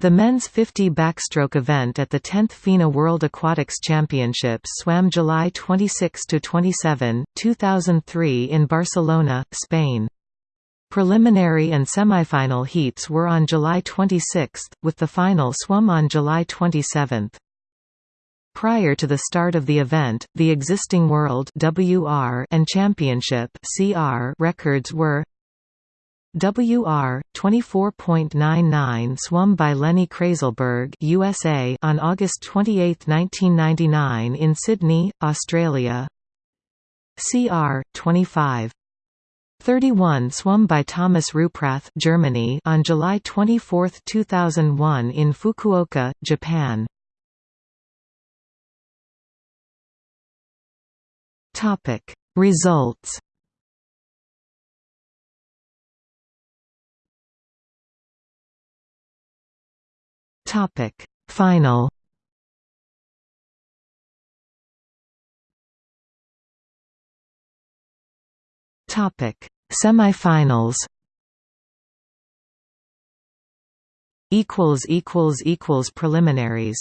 The men's 50 backstroke event at the 10th FINA World Aquatics Championships swam July 26–27, 2003 in Barcelona, Spain. Preliminary and semifinal heats were on July 26, with the final swum on July 27. Prior to the start of the event, the existing World WR and Championship CR records were WR 24.99 swum by Lenny Krayzelburg USA on August 28, 1999 in Sydney, Australia. CR 25 31 swum by Thomas Rupprath Germany on July 24, 2001 in Fukuoka, Japan. Topic Results Topic. Final. Topic. Semifinals. Equals equals equals preliminaries